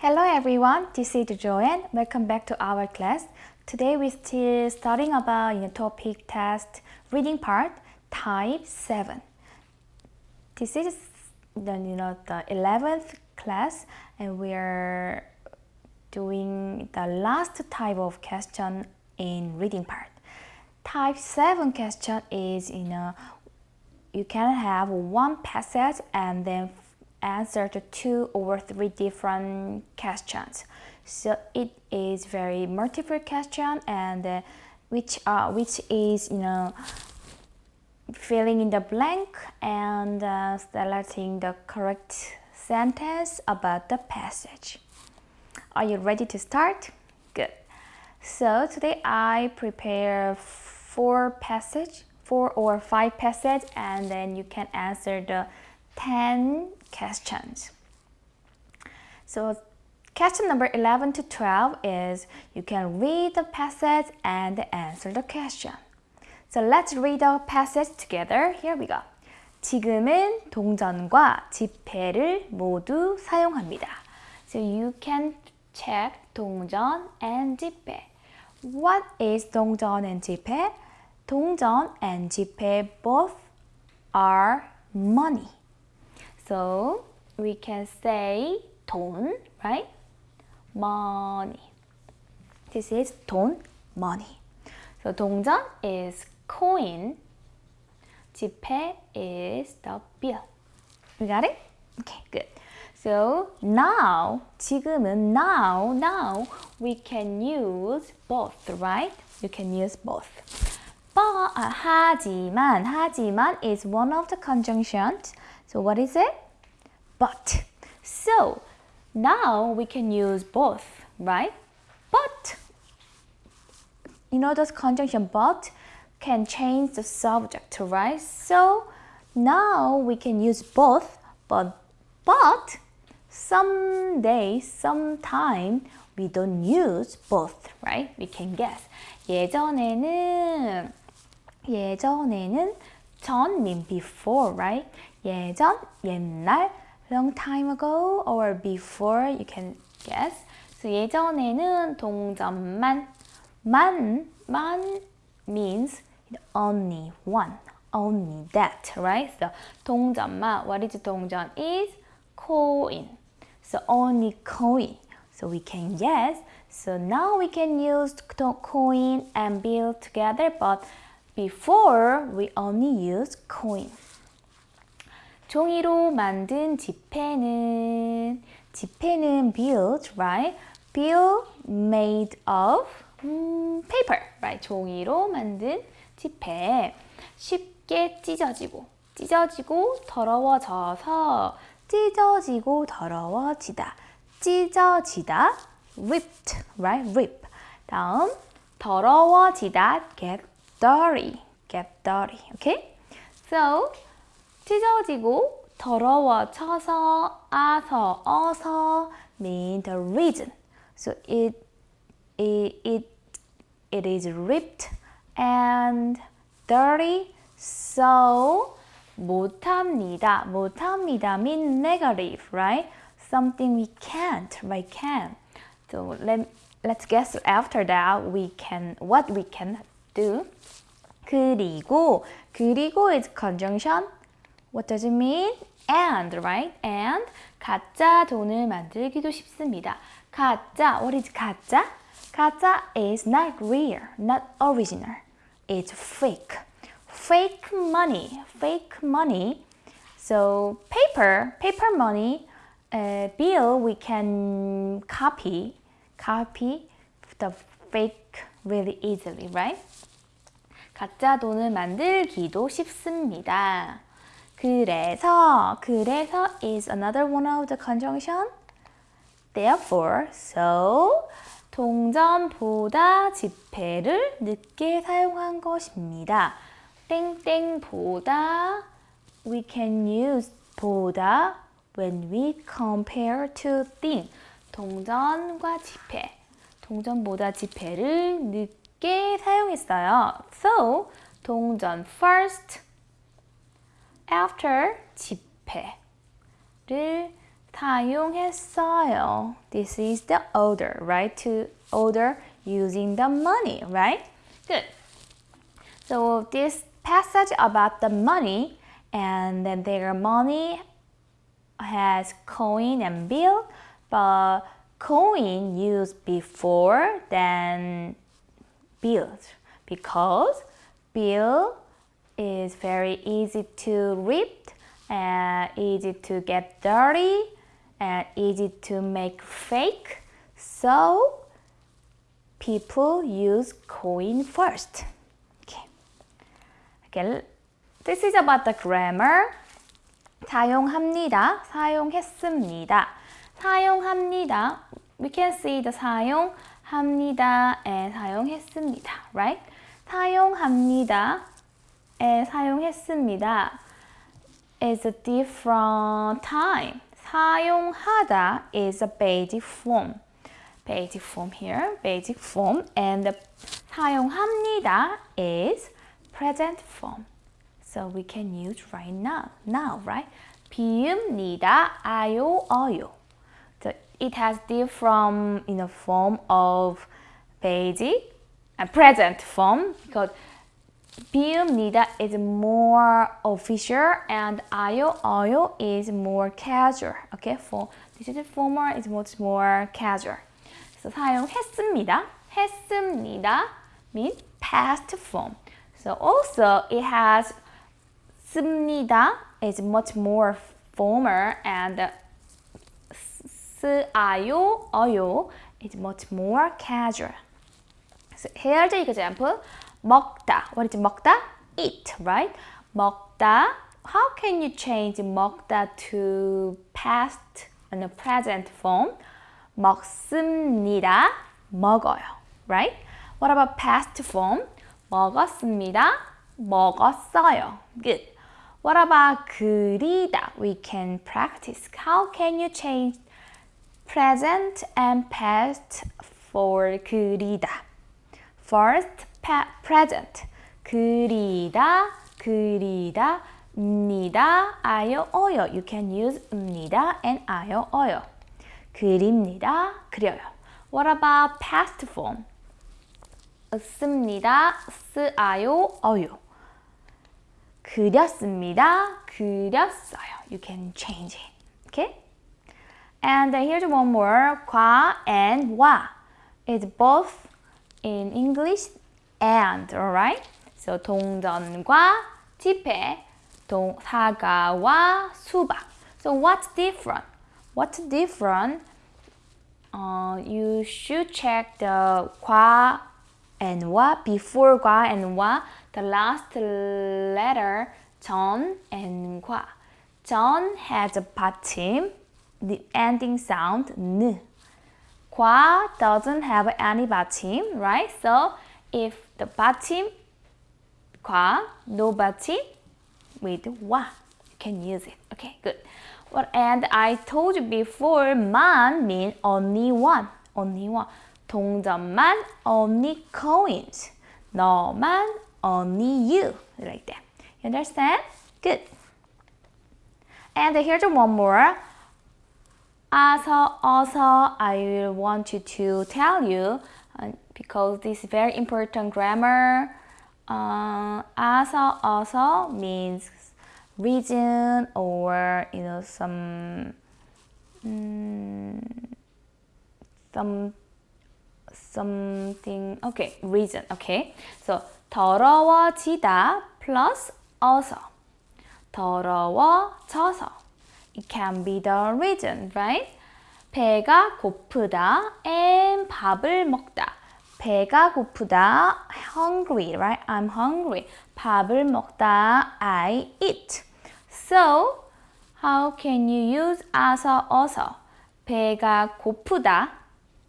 Hello everyone, this is Joanne. Welcome back to our class. Today we're still studying about know, topic test reading part type 7. This is the you know the 11th class and we are doing the last type of question in reading part. Type 7 question is you know you can have one passage and then answer to two or three different questions. So it is very multiple question and uh, which uh, which is you know filling in the blank and uh, selecting the correct sentence about the passage. Are you ready to start? Good. So today I prepare four passage, four or five passage and then you can answer the 10 questions. So question number 11 to 12 is you can read the passage and answer the question. So let's read the passage together. Here we go. 지금은 동전과 지폐를 모두 사용합니다. So you can check 동전 and 지폐. What is 동전 and 지폐? 동전 and 지폐 both are money. So we can say 돈, right? Money. This is 돈, money. So 동전 is coin. 지폐 is the bill. You got it? Okay, good. So now, 지금은 now, now we can use both, right? You can use both. But uh, 하지만, 하지만 is one of the conjunctions so what is it? But. So now we can use both, right? But, you know those conjunction but can change the subject, right? So now we can use both, but, but someday, sometime we don't use both, right? We can guess. 예전에는, 예전에는 전 mean before, right? 예전, 옛날, long time ago or before, you can guess. So 예전에는 동전만, 만, 만 means only one, only that, right? So 동전만, what is 동전? Is coin. So only coin. So we can guess. So now we can use coin and bill together, but before we only use coin. 종이로 만든 지폐는 지폐는 built, right? Bill made of 음, paper, right? 종이로 만든 지폐 쉽게 찢어지고 찢어지고 더러워져서 찢어지고 더러워지다 찢어지다 ripped, right? rip 다음 더러워지다 get dirty, get dirty, okay? So 찢어지고 더러워져서 아서 어서 mean the reason. So it it it, it is ripped and dirty. So 못합니다. 못합니다 mean negative, right? Something we can't, right? Can. So let let's guess after that we can what we can do. 그리고 그리고 is conjunction What does it mean? And, right? And 가짜 돈을 만들기도 쉽습니다. 가짜, what is 가짜? 가짜 is not real, not original. It's fake. Fake money, fake money. So paper, paper money, uh, bill we can copy, copy the fake really easily, right? 가짜 돈을 만들기도 쉽습니다. 그래서, 그래서 is another one of the conjunction. Therefore, so 동전보다 지폐를 늦게 사용한 것입니다. 땡땡보다 we can use 보다 when we compare to thing. 동전과 지폐. 동전보다 지폐를 늦게 사용했어요. So, 동전 first after 지폐를 사용했어요. This is the order, right? To order using the money, right? Good. So this passage about the money and then their money has coin and bill, but coin used before than bills because bill is very easy to rip and easy to get dirty and easy to make fake. So people use coin first. Okay. okay. This is about the grammar. 사용합니다. 사용했습니다. 사용합니다. We can see the 사용 합니다 and 사용했습니다. Right? 사용합니다 에 사용했습니다. is a different time. 사용하다 is a basic form. Basic form here, basic form. And the 사용합니다 is present form. So we can use right now, now, right? 비읍니다, 아요, 어요. So it has different in the form of basic and present form because 비읍니다 is more official and 아요, 어요 is more casual. Okay, for this is formal is much more casual. So 사용했습니다. 했습니다 means past form. So also it has 씁니다 is much more formal and 쓰아요, 어요 is much more casual. So here's the example. 먹다. What is 먹다? Eat, right? 먹다. How can you change 먹다 to past and present form? 먹습니다. 먹어요. Right? What about past form? 먹었습니다. 먹었어요. Good. What about 그리다? We can practice. How can you change present and past for 그리다? First, present. 그리다, 그리다, 입니다, 아요, 어요. You can use 입니다 and 아요, 어요. 그립니다, 그려요. What about past form? 씁니다, 쓰아요, 어요. 그렸습니다, 그렸어요. You can change it. Okay? And here's one more. 과 and 와. It's both in English and, alright? So 동전과 지폐, 동, 사과와 수박. So what's different? What's different? Uh, you should check the 과 and 와 before 과 and 와 the last letter 전 and 과. 전 has a bottom, the ending sound n. 과 doesn't have any bottom, right? So if the bottom 과 no bottom with 와 you can use it. Okay, good. Well, and I told you before 만 mean only one, only one. 동전만 only coins. 너만 only you. Like that. You understand? Good. And here's one more. Also, also, I want you to tell you uh, because this is very important grammar. Uh, also, also means reason or you know some um, some something okay reason okay so 더러워지다 plus also 더러워져서 it can be the reason right 배가 고프다 and 밥을 먹다 배가 고프다 hungry right I'm hungry 밥을 먹다 I eat so how can you use 아서 어서 배가 고프다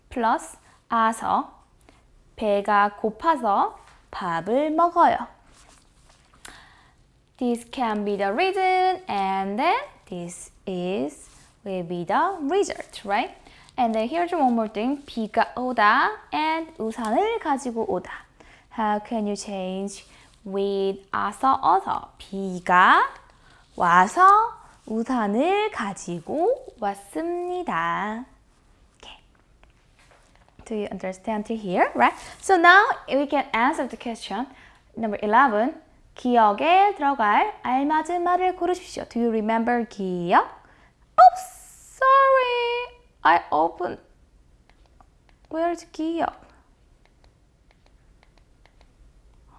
plus 아서 배가 고파서 밥을 먹어요. This can be the reason and then this is will be the result, right? And then here's one more thing. 비가 오다 and 우산을 가지고 오다. How can you change with 아서 어서? 비가 와서 우산을 가지고 왔습니다. Okay. Do you understand to here, right? So now we can answer the question number 11. 기억에 들어갈 알맞은 말을 고르십시오. Do you remember 기억? Oops, sorry. I opened. Where's 기억?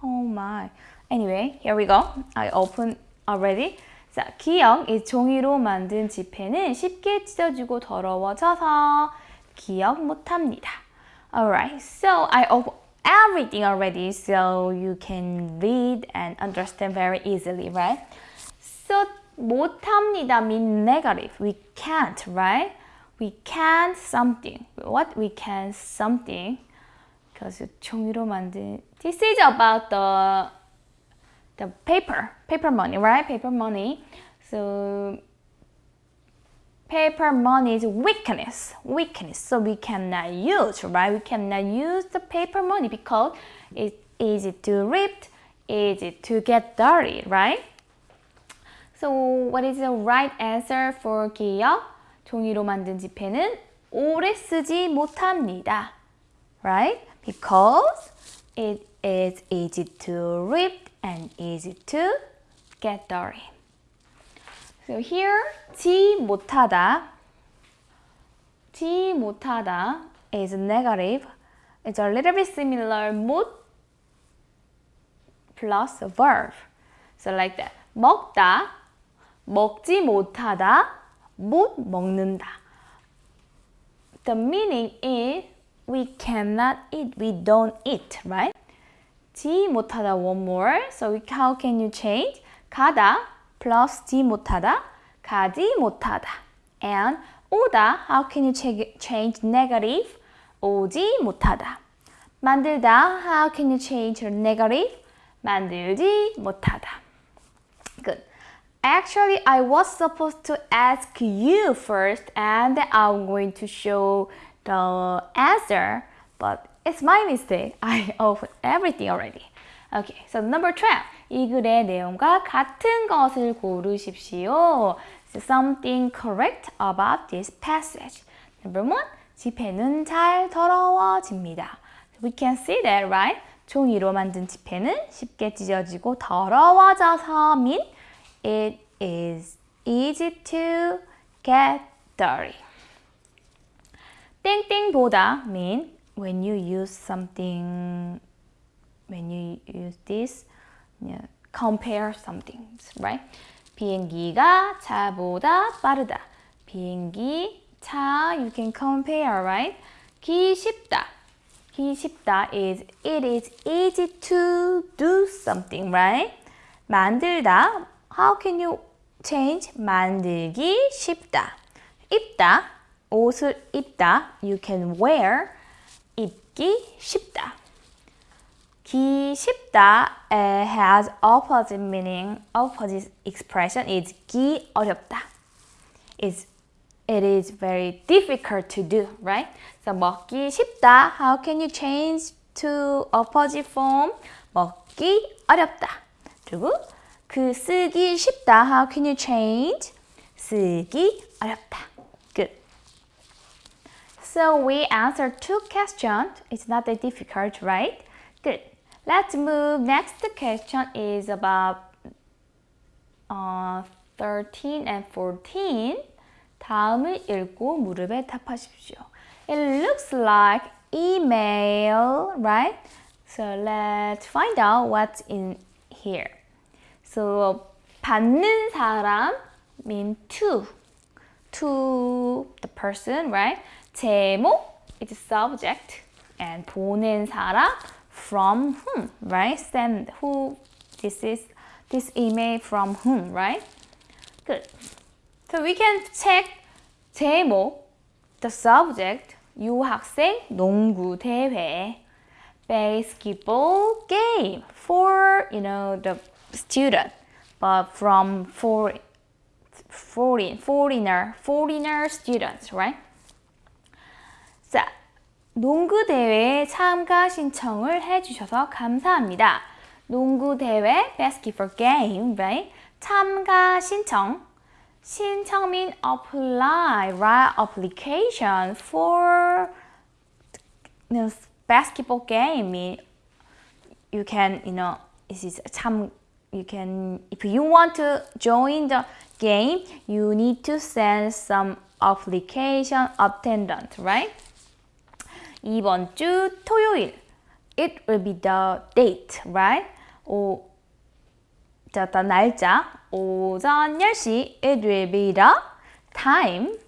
Oh my. Anyway, here we go. I opened already. 자, 기억, 이 종이로 만든 지폐는 쉽게 찢어지고 더러워져서 기억 못합니다. Alright, so I open everything already so you can read and understand very easily, right? So 못합니다 mean negative. We can't, right? We can't something. What we can something. because 종이로 만든 This is about the the paper, paper money, right? Paper money. So paper money is weakness, weakness. So we cannot use, right? We cannot use the paper money because it's easy to rip, easy to get dirty, right? So what is the right answer for 기억? 종이로 만든 지폐는 오래 쓰지 못합니다. Right? Because it is easy to rip and easy to get dirty. So here, 지 못하다, 지 못하다 is negative. It's a little bit similar 못 plus a verb. So like that. 먹다, 먹지 못하다, 못 먹는다. The meaning is we cannot eat, we don't eat, right? 지 못하다 one more. So how can you change? 가다 plus 지 못하다 가지 못하다. And 오다 how can you change negative? 오지 못하다. 만들다 how can you change negative? 만들지 못하다. Good. Actually, I was supposed to ask you first and I'm going to show the answer, but it's my mistake. I opened everything already. Okay, so number 12. 이 글의 내용과 같은 것을 고르십시오. So something correct about this passage. Number 1. 지폐는 잘 더러워집니다. We can see that, right? 종이로 만든 지폐는 쉽게 찢어지고 더러워져서 mean it is easy to get dirty. 땡땡보다 mean when you use something, use this, you know, compare something, right? 비행기가 차보다 빠르다. 비행기, 차, you can compare, right? 기 쉽다. 기 쉽다 is it is easy to do something, right? 만들다, how can you change? 만들기 쉽다. 입다, 옷을 입다, you can wear. 입기 쉽다. 기 쉽다 has opposite meaning, opposite expression is 기 어렵다. Is it is very difficult to do, right? So 먹기 쉽다. How can you change to opposite form? 먹기 어렵다. 그리고 그 쓰기 쉽다. How can you change? 쓰기 어렵다. Good. So we answered two questions. It's not that difficult, right? Good. Let's move. Next question is about uh, 13 and 14. 다음을 읽고 무릎에 답하십시오. It looks like email, right? So let's find out what's in here. So 받는 사람 mean to, to the person, right? 제목 is subject and 보낸 사람 from whom, right? Send who this is this email from whom, right? Good. So we can check 제목, the subject, 유학생 농구 대회, basketball game for you know the student, but from for foreign foreigner foreigner students, right? 자, 농구 대회에 참가 신청을 해주셔서 감사합니다. 농구 대회 basketball game, right? 참가 신청 신청민 apply right application for you know, basketball game. You can you know this is 참 you can if you want to join the game you need to send some application attendant right? 이번 주 토요일 it will be the date right? 오, 자, 일단 날짜 오전 10시 it will be the time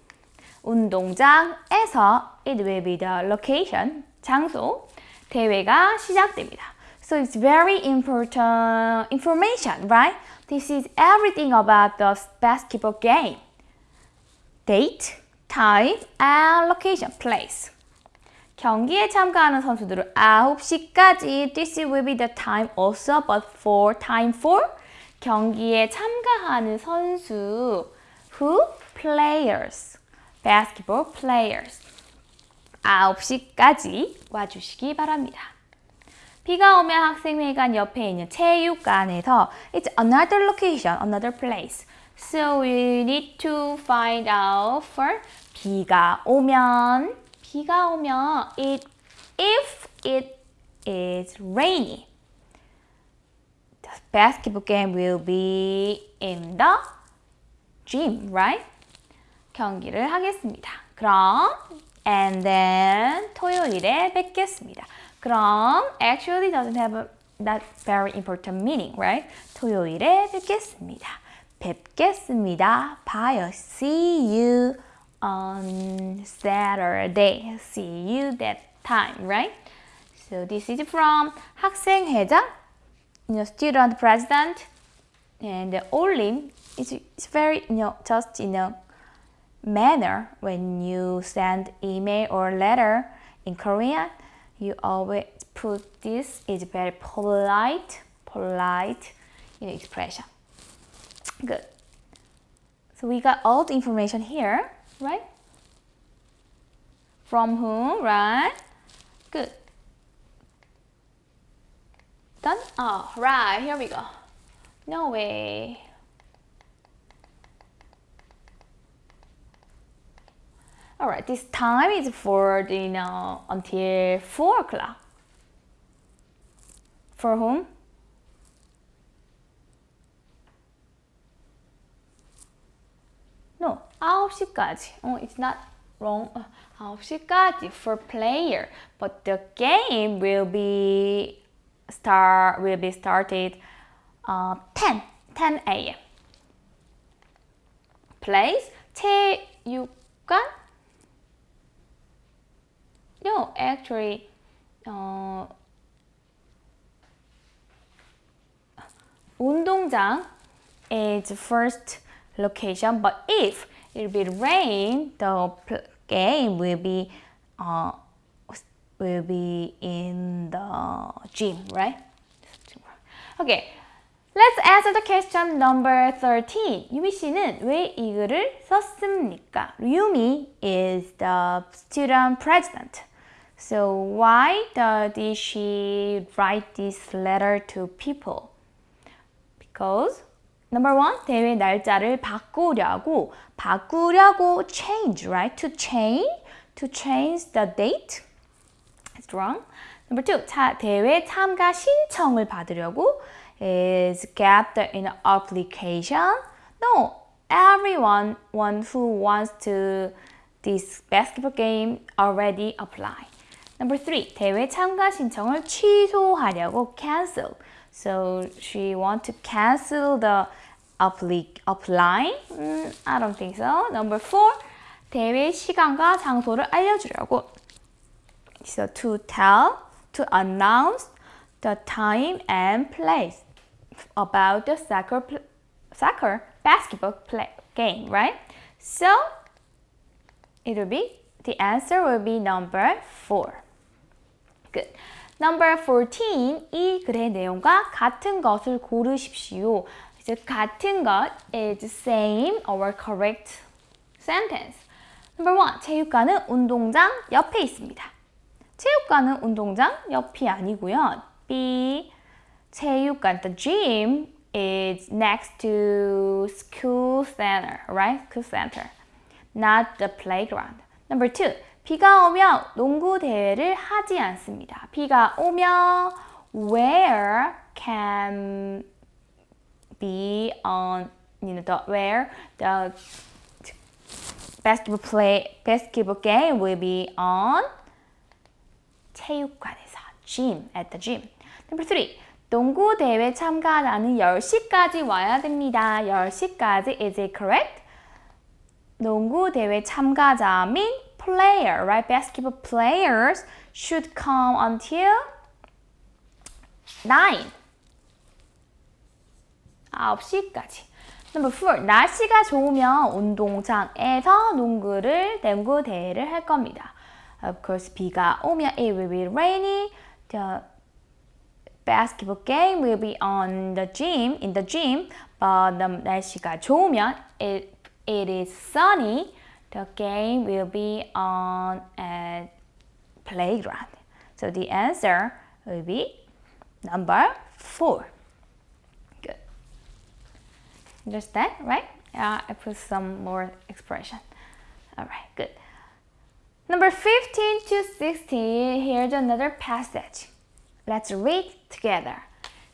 운동장에서 it will be the location 장소 대회가 시작됩니다. So it's very important information, right? This is everything about the basketball game. Date, time, and location, place. 경기에 참가하는 선수들은 9시까지 This will be the time also, but for time for 경기에 참가하는 선수 who? Players, basketball players 9시까지 와주시기 바랍니다. 비가 오면 학생회관 옆에 있는 체육관에서 It's another location, another place. So we need to find out for 비가 오면 비가 오면 it if it is rainy. The basketball game will be in the gym, right? 경기를 하겠습니다. 그럼 and then 토요일에 뵙겠습니다. 그럼 actually doesn't have a, that very important meaning, right? 토요일에 뵙겠습니다. 뵙겠습니다. 봐요. See you on Saturday. See you that time, right? So this is from 학생회장, you know, student president, and only it's, it's very, you know, just, you know, manner when you send email or letter in Korean you always put this is very polite polite you know, expression good so we got all the information here right? From whom right? Good. Done? Oh right here we go. No way. All right, this time is for the, know, until 4 o'clock. For whom? No, 9시까지. Oh, it's not wrong. 9시까지 for player. But the game will be start will be started uh, 10, 10 a.m. Place 체육관 No, actually, 어, 운동장 is first location, but if it will rain, the game will be uh, will be in the gym, right? Okay, let's answer the question number 13. 유미 씨는 왜 이 글을 썼습니까? 유미 is the student president. So why did she write this letter to people? Because number one, 대회 날짜를 바꾸려고 바꾸려고 change, right? To change, to change the date. It's wrong. Number two, 차, 대회 참가 신청을 받으려고 is get the in application. No, everyone one who wants to this basketball game already apply. Number three, 대회 참가 신청을 취소하려고 cancel. So she want to cancel the apply, apply? Mm, I don't think so. Number four, 대회 시간과 장소를 알려주려고. So to tell, to announce the time and place about the soccer, soccer basketball play, game, right? So it will be, the answer will be number four. Good. Number 14, 이 글의 내용과 같은 것을 고르십시오. 이제 같은 것 is same or correct sentence. Number 1, 체육관은 운동장 옆에 있습니다. 체육관은 운동장 옆이 아니고요. B, 체육관, the gym is next to school center, right? School center, not the playground. Number two, 비가 오면 농구 대회를 하지 않습니다. 비가 오면 where can be on you know the where the basketball play basketball game will be on 체육관에서 gym at the gym. Number three. 농구 대회 참가하는 10시까지 와야 됩니다. 10시까지 is it correct? 농구 대회 참가자 mean player, right? Basketball players should come until 9. 9시까지. Number 4. 날씨가 좋으면 운동장에서 농구를, 농구 대회를 할 겁니다. Of course, 비가 오면 it will be rainy. The basketball game will be on the gym, in the gym. But the 날씨가 좋으면 it, it is sunny. The game will be on a playground. So the answer will be number 4. Good. Understand, right? Uh, I put some more expression. All right, good. Number 15 to 16, here's another passage. Let's read together.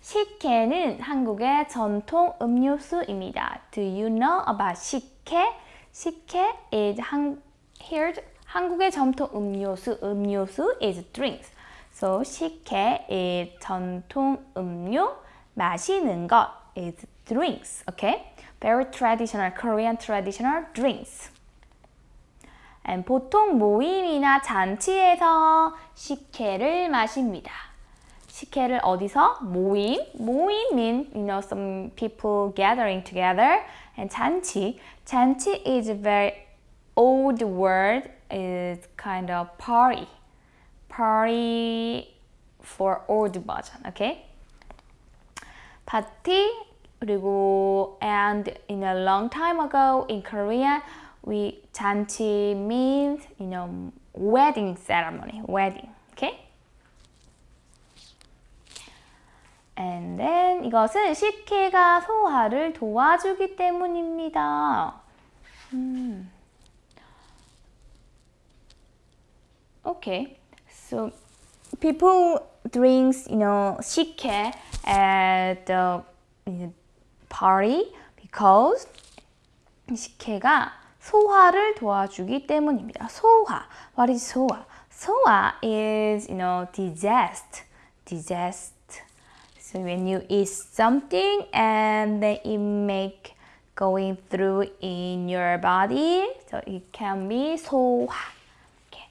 식혜는 한국의 전통 음료수입니다. Do you know about 식혜? 식혜 is 한, here's 한국의 전통 음료수. 음료수 is drinks. So 식혜 is 전통 음료. 마시는 것 is drinks. Okay? Very traditional Korean traditional drinks. And 보통 모임이나 잔치에서 식혜를 마십니다. 식혜를 어디서? 모임. 모임 mean you know some people gathering together. And 잔치. 잔치 is a very old word. is kind of party. Party for old version. Okay? 파티 그리고 and in a long time ago in Korea we 잔치 means you know wedding ceremony, wedding. Okay? And then 이것은 식혜가 소화를 도와주기 때문입니다. 음. Okay, so people drinks you know 식혜 at the party because 식혜가 소화를 도와주기 때문입니다. 소화. What is 소화? 소화 is, you know, digest. Digest. So when you eat something and then it make going through in your body, so it can be 소화. Okay.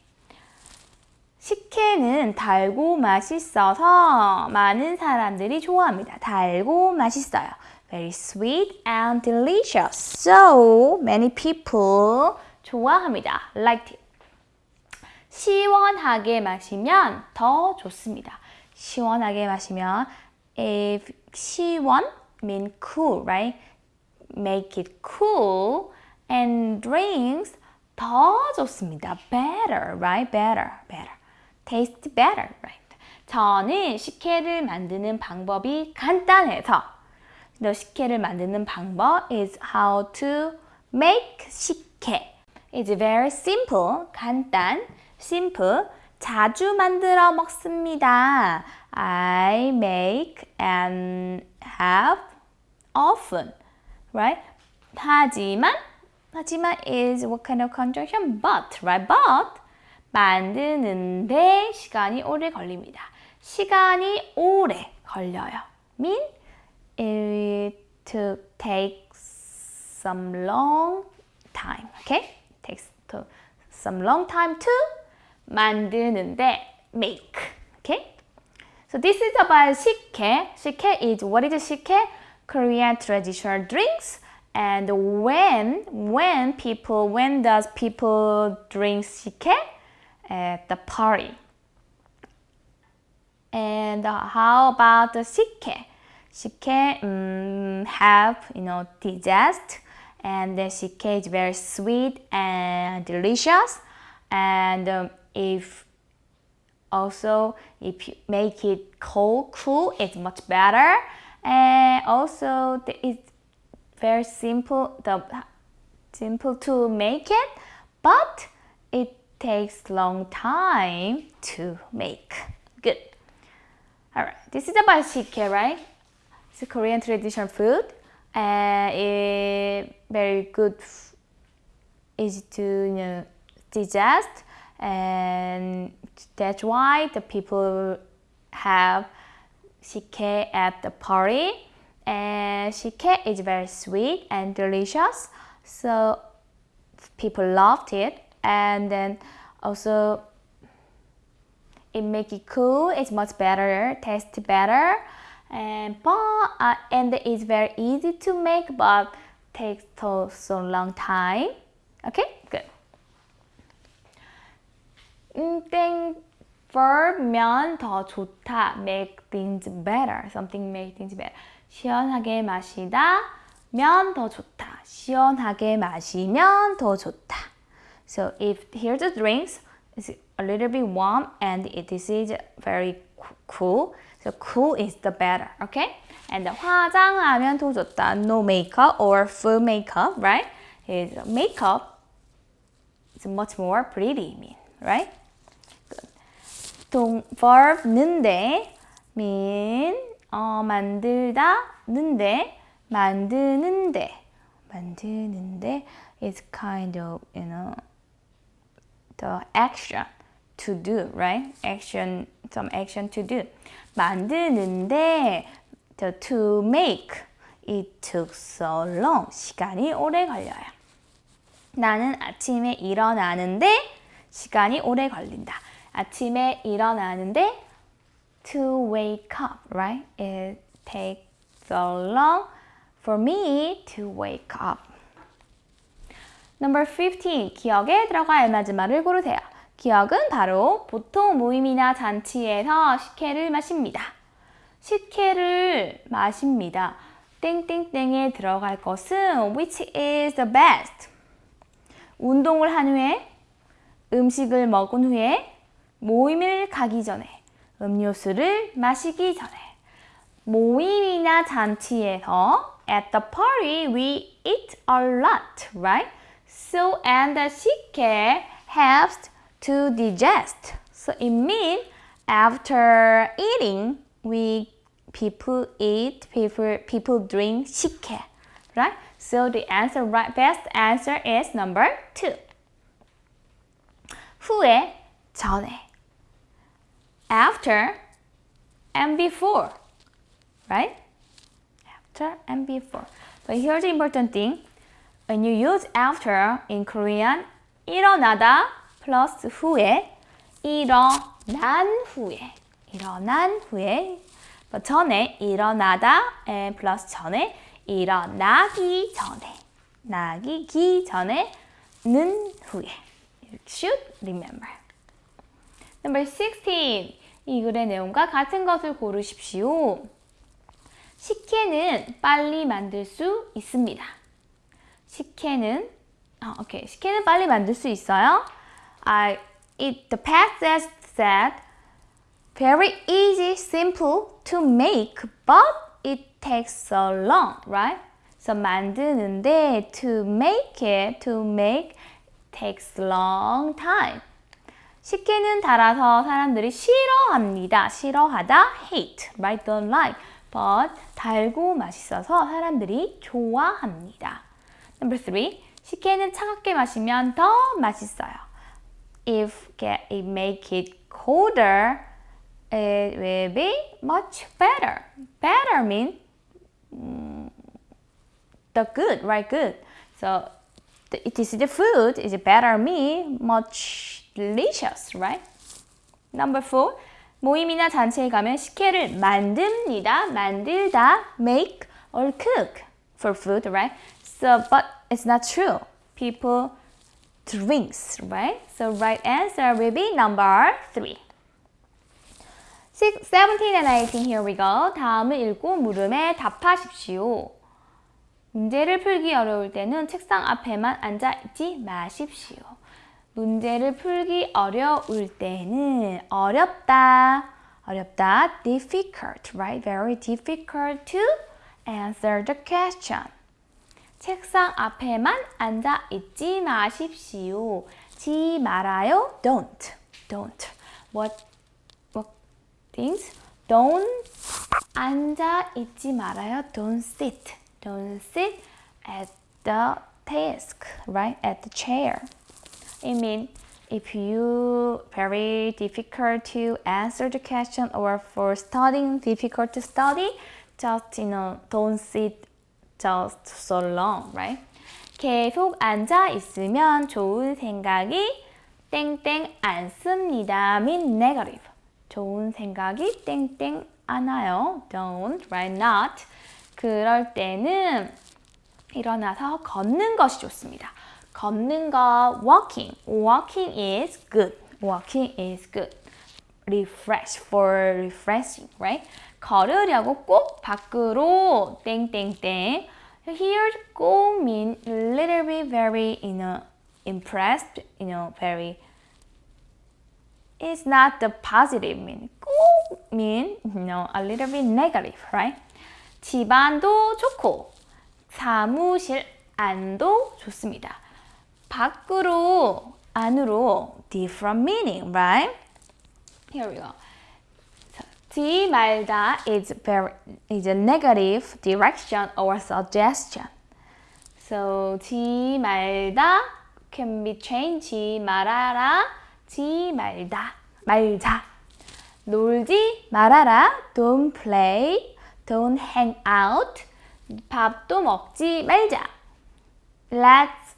식혜는 달고 맛있어서 많은 사람들이 좋아합니다. 달고 맛있어요. very sweet and delicious. So many people 좋아합니다. Liked it. 시원하게 마시면 더 좋습니다. 시원하게 마시면 if 시원 mean cool, right? Make it cool and drinks 더 좋습니다. Better, right? Better, better. Taste better, right? 저는 식혜를 만드는 방법이 간단해서 the 식혜를 만드는 방법 is how to make 식혜. It's very simple, 간단, simple. 자주 만들어 먹습니다. I make and have often, right? 하지만, 하지만 is what kind of conjunction? But, right? But 만드는데 시간이 오래 걸립니다. 시간이 오래 걸려요. mean it to take some long time. Okay? Takes to some long time to 만드는데 make. Okay? So this is about 식혜. 식혜 is what is 식혜? Korean traditional drinks. And when when people when does people drink 식혜? At the party. And how about the 식혜? she can um, help you know digest and the can is very sweet and delicious. And um, if also if you make it cold cool it's much better. And also it's very simple the simple to make it but it takes long time to make. Good. All right. This is about 식혜 right? It's a korean traditional food and it very good easy to you know digest and that's why the people have 식혜 at the party. And 식혜 is very sweet and delicious so people loved it. And then also it make it cool it's much better taste better and but uh, and it's very easy to make but takes so, so long time okay good 음, 땡 verb면 더 좋다 make things better something make things better 시원하게 마시다 면 더 좋다 시원하게 마시면 더 좋다 so if here's the drinks it's a little bit warm and it is very cool so cool is the better okay and 화장하면 더 좋다 no makeup or full makeup right is makeup is much more pretty mean right 동 verb 는데 mean 어, 만들다 는데 만드는데 만드는데 is kind of you know the action to do right action some action to do 만드는데 to make it took so long 시간이 오래 걸려요 나는 아침에 일어나는데 시간이 오래 걸린다 아침에 일어나는데 to wake up, right? It takes so long for me to wake up. Number 15. 기억에 들어갈 말을 고르세요. 기억은 바로 보통 모임이나 잔치에서 식혜를 마십니다. 식혜를 마십니다. 땡땡땡에 들어갈 것은 which is the best? 운동을 한 후에, 음식을 먹은 후에, 모임을 가기 전에, 음료수를 마시기 전에 모임이나 잔치에서 at the party we eat a lot, right? So and the 식혜 helps to digest. So it means after eating we people eat, people people drink 식혜, right? So the answer right best answer is number two. 후에 전에 after and before, right? After and before. But here's the important thing. When you use after in Korean, 일어나다 plus 후에, 일어난 후에, 일어난 후에, but 전에 일어나다 and plus 전에, 일어나기 전에, 나기 기 전에, 는 후에. Should remember. Number 16. 이 글의 내용과 같은 것을 고르십시오. 식혜는 빨리 만들 수 있습니다. 식혜는 아, 오케이. 식혜는 빨리 만들 수 있어요. I it the past said very easy, simple to make, but it takes so long, right? So 만드는데 to make it, to make takes long time. 식혜는 달아서 사람들이 싫어합니다. 싫어하다, hate, right, don't like. But 달고 맛있어서 사람들이 좋아합니다. Number three, 식혜는 차갑게 마시면 더 맛있어요. If it make it colder, it will be much better. Better mean um, the good, right? Good. So it is the food is better mean much delicious, right? Number four, 모임이나 잔치에 가면 식혜를 만듭니다. 만들다, make or cook for food, right? So, but it's not true. People drinks, right? So right answer will be number three. Six, 17 and 18, here we go. 다음을 읽고 물음에 답하십시오. 문제를 풀기 어려울 때는 책상 앞에만 앉아 있지 마십시오. 문제를 풀기 어려울 때는 어렵다, 어렵다. difficult, right? Very difficult to answer the question. 책상 앞에만 앉아 있지 마십시오. 지 말아요. Don't. Don't. What, what things? Don't 앉아 있지 말아요. Don't sit. Don't sit at the desk, right? At the chair. It means if you very difficult to answer the question or for studying difficult to study, just you know don't sit just so long, right? 계속 앉아 있으면 좋은 생각이 땡땡 않습니다. mean negative. 좋은 생각이 땡땡 안 와요. don't, right? not. 그럴 때는 일어나서 걷는 것이 좋습니다. 걷는 거 walking. walking is good. walking is good. refresh for refreshing, right? 걸으려고 꼭 밖으로 땡땡땡. Here 꼭 mean little bit very you know impressed, you know very It's not the positive mean. 꼭 mean you know a little bit negative, right? 집안도 좋고 사무실 안도 좋습니다. 밖으로 안으로 different meaning, right? Here we go. 지 말다 is very is a negative direction or suggestion. So 지 말다 can be changed. 지 말아라. 지 말다. 말자. 놀지 말아라. Don't play. Don't hang out. 밥도 먹지 말자. Let's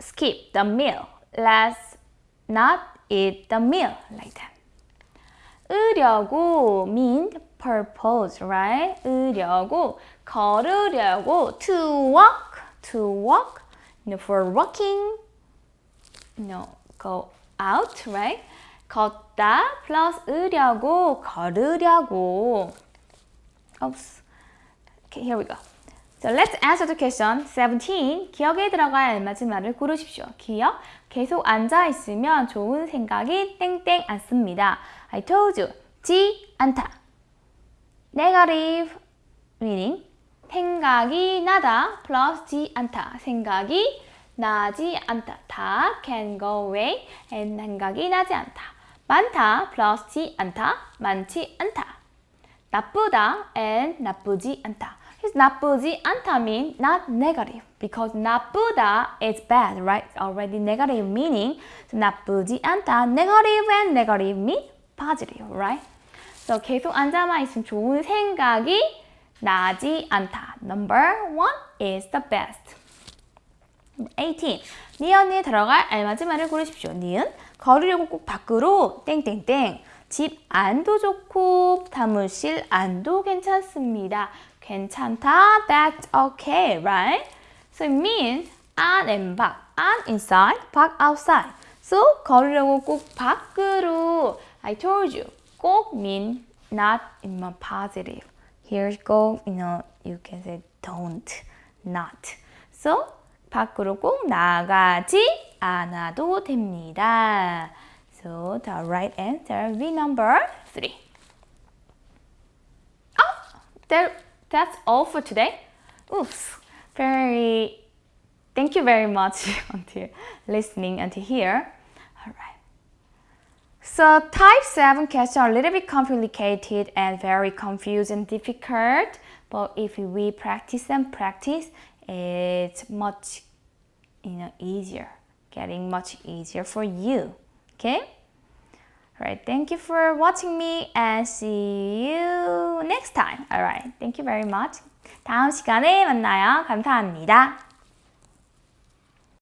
skip the meal. Let's not eat the meal like that. 으려고 mean purpose, right? 으려고, 걸으려고, to walk, to walk, you know, for walking, you know, go out, right? 걷다 plus 으려고, 걸으려고. Oops. Okay, here we go. So let's answer the question 17. 기억에 들어갈 알맞은 말을 고르십시오. 기억, 계속 앉아 있으면 좋은 생각이 땡땡 않습니다. I told you. 지 않다. Negative meaning 생각이 나다 plus 지 않다. 생각이 나지 않다. 다 can go away and 생각이 나지 않다. 많다 plus 지 않다. 많지 않다. 나쁘다 and 나쁘지 않다. His 나쁘지 않다 mean not negative because 나쁘다 is bad, right? Already negative meaning. So 나쁘지 않다. Negative and negative mean positive, right? So 계속 앉아만 있으면 좋은 생각이 나지 않다. Number one is the best. 18. 니은에 들어갈 알맞은 말을 고르십시오. 니은 걸으려고 꼭 밖으로 땡땡땡 집 안도 좋고 사무실 안도 괜찮습니다. 괜찮다. That's okay, right? So it means 안 and 밖. 안 inside, 밖 outside. So 걸으려고 꼭 밖으로 I told you. 꼭 mean not in a positive. Here's go, you know, you can say don't, not. So 밖으로 꼭 나가지 않아도 됩니다. So the right answer will be number three. Oh, that, that's all for today. Oops, very, thank you very much until listening until here. All right. So type 7 questions are a little bit complicated and very confused and difficult. But if we practice and practice, it's much you know, easier, getting much easier for you. Okay? Alright, thank you for watching me and see you next time. Alright, thank you very much. 다음 시간에 만나요. 감사합니다.